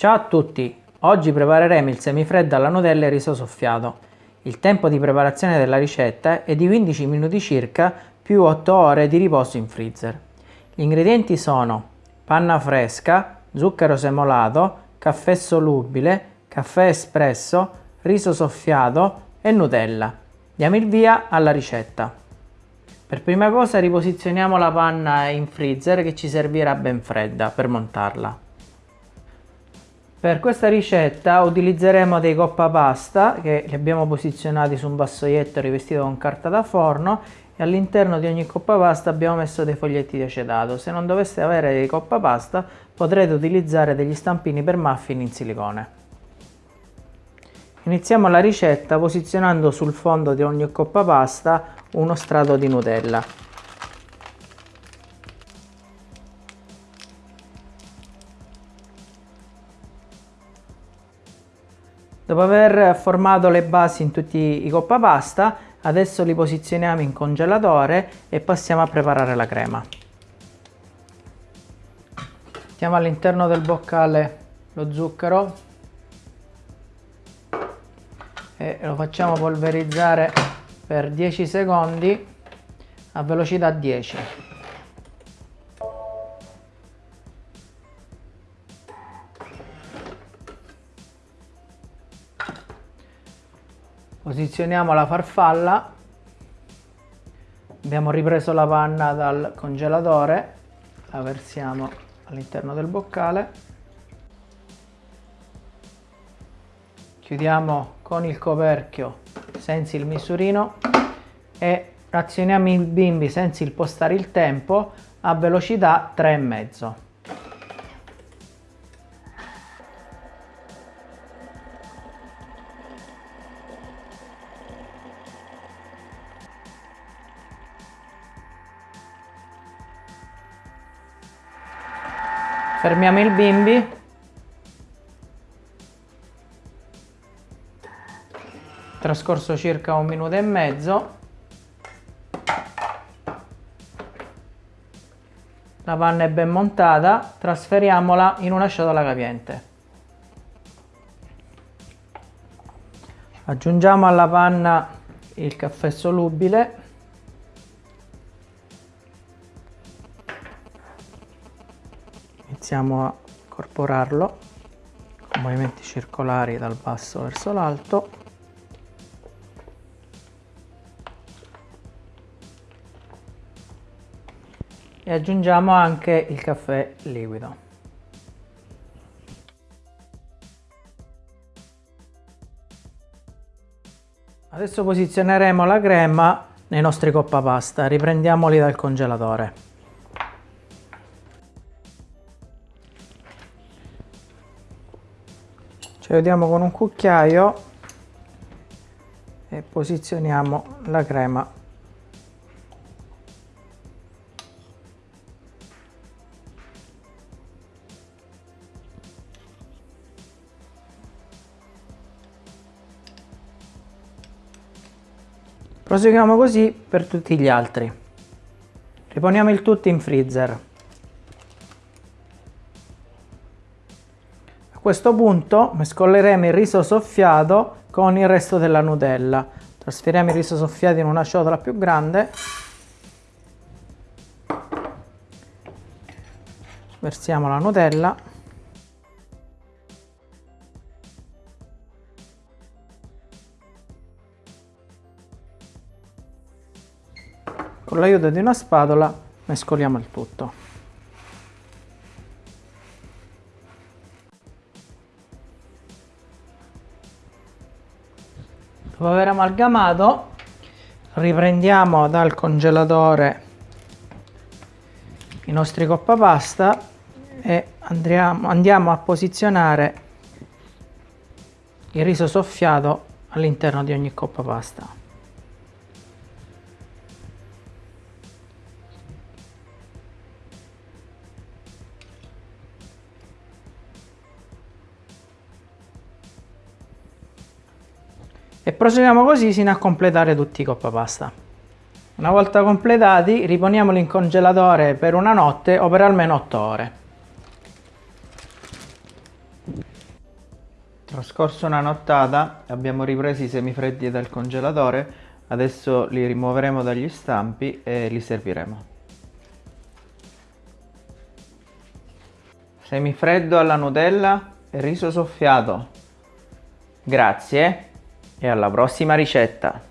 Ciao a tutti! Oggi prepareremo il semifreddo alla Nutella e riso soffiato. Il tempo di preparazione della ricetta è di 15 minuti circa più 8 ore di riposo in freezer. Gli ingredienti sono panna fresca, zucchero semolato, caffè solubile, caffè espresso, riso soffiato e Nutella. Diamo il via alla ricetta. Per prima cosa riposizioniamo la panna in freezer che ci servirà ben fredda per montarla. Per questa ricetta utilizzeremo dei coppa pasta che li abbiamo posizionati su un vassoietto rivestito con carta da forno e all'interno di ogni coppa pasta abbiamo messo dei foglietti di acetato. Se non doveste avere dei coppa pasta potrete utilizzare degli stampini per muffin in silicone. Iniziamo la ricetta posizionando sul fondo di ogni coppa pasta uno strato di Nutella. Dopo aver formato le basi in tutti i coppa pasta, adesso li posizioniamo in congelatore e passiamo a preparare la crema. Mettiamo all'interno del boccale lo zucchero e lo facciamo polverizzare per 10 secondi a velocità 10. Posizioniamo la farfalla. Abbiamo ripreso la panna dal congelatore. La versiamo all'interno del boccale. Chiudiamo con il coperchio senza il misurino e azioniamo il bimbi senza impostare il tempo a velocità 3,5 fermiamo il bimbi. Trascorso circa un minuto e mezzo. La panna è ben montata. Trasferiamola in una ciotola capiente. Aggiungiamo alla panna il caffè solubile iniziamo a incorporarlo con movimenti circolari dal basso verso l'alto. E aggiungiamo anche il caffè liquido. Adesso posizioneremo la crema nei nostri coppa pasta riprendiamoli dal congelatore ci aiutiamo con un cucchiaio e posizioniamo la crema. Proseguiamo così per tutti gli altri. Riponiamo il tutto in freezer questo punto mescoleremo il riso soffiato con il resto della Nutella. Trasferiamo il riso soffiato in una ciotola più grande. Versiamo la Nutella. Con l'aiuto di una spatola mescoliamo il tutto. Dopo aver amalgamato riprendiamo dal congelatore i nostri coppa pasta e andriamo, andiamo a posizionare il riso soffiato all'interno di ogni coppa e proseguiamo così sino a completare tutti i coppa pasta. Una volta completati riponiamoli in congelatore per una notte o per almeno 8 ore. Trascorso una nottata abbiamo ripreso i semifreddi dal congelatore, adesso li rimuoveremo dagli stampi e li serviremo. Semifreddo alla Nutella e riso soffiato. Grazie e alla prossima ricetta!